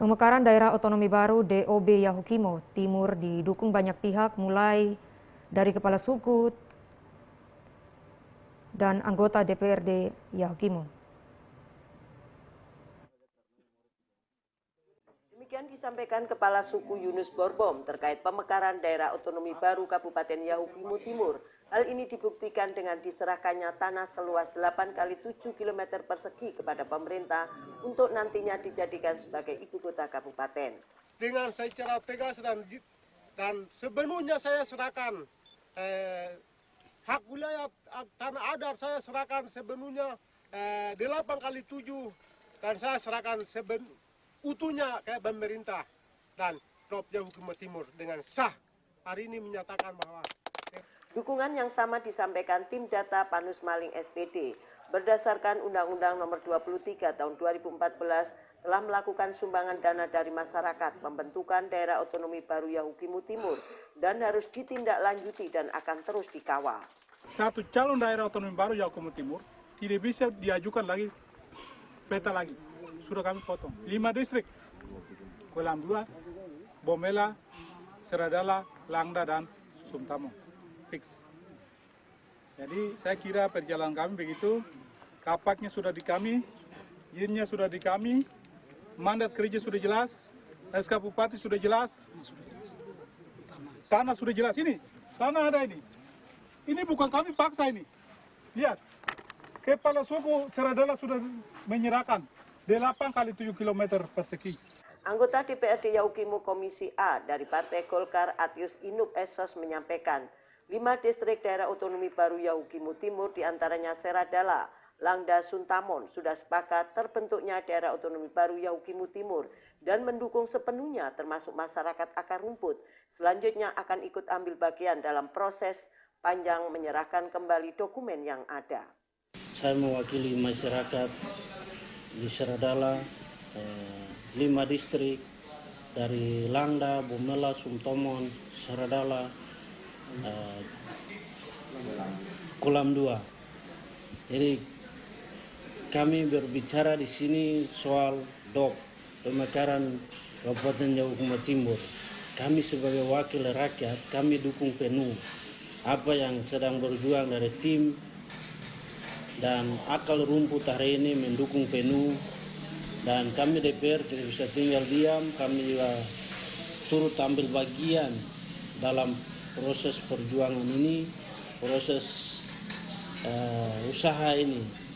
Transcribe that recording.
Pemekaran daerah otonomi baru DOB Yahukimo Timur didukung banyak pihak mulai dari kepala suku dan anggota DPRD Yahukimo. Demikian disampaikan Kepala Suku Yunus Borbom terkait pemekaran daerah otonomi baru Kabupaten Yahukimo Timur Hal ini dibuktikan dengan diserahkannya tanah seluas 8 kali 7 km persegi kepada pemerintah untuk nantinya dijadikan sebagai ibu kota kabupaten. Dengan secara tegas dan dan sepenuhnya saya serahkan eh, hak wilayah tanah adat saya serahkan sepenuhnya eh, 8 kali 7 dan saya serahkan seben, utuhnya ke pemerintah dan Prof Hukum Timur dengan sah hari ini menyatakan bahwa Dukungan yang sama disampaikan tim data Panus Maling SPD berdasarkan Undang-Undang Nomor 23 Tahun 2014 telah melakukan sumbangan dana dari masyarakat pembentukan daerah otonomi baru Yahukimu Timur dan harus ditindaklanjuti dan akan terus dikawal. Satu calon daerah otonomi baru Yahukimu Timur tidak bisa diajukan lagi peta lagi. Sudah kami potong. Lima distrik. Kolam 2, Bomela, Seradala, Langda, dan Sumtamo fix. Jadi saya kira perjalanan kami begitu, kapaknya sudah di kami, izinnya sudah di kami, mandat kerja sudah jelas, SK Bupati sudah jelas, tanah sudah jelas ini, tanah ada ini. Ini bukan kami paksa ini. Lihat, kepala suku Seradala sudah menyerahkan 8 kali 7 km persegi. Anggota DPRD Yaukimu Komisi A dari Partai Golkar Atius Inuk Esos menyampaikan, Lima distrik daerah otonomi baru Yahukimu Timur di antaranya Seradala, Langda Suntamon sudah sepakat terbentuknya daerah otonomi baru Yahukimu Timur dan mendukung sepenuhnya termasuk masyarakat akar rumput. Selanjutnya akan ikut ambil bagian dalam proses panjang menyerahkan kembali dokumen yang ada. Saya mewakili masyarakat di Seradala, eh, lima distrik dari Langda, Bumela, Sumtomon, Seradala, uh, kolam 2. Jadi kami berbicara di sini soal dok pemekaran Kabupaten Jawa Timur. Kami sebagai wakil rakyat, kami dukung penuh apa yang sedang berjuang dari tim dan akal rumput hari ini mendukung penuh dan kami DPR tidak bisa tinggal diam, kami juga turut ambil bagian dalam proses perjuangan ini, proses uh, usaha ini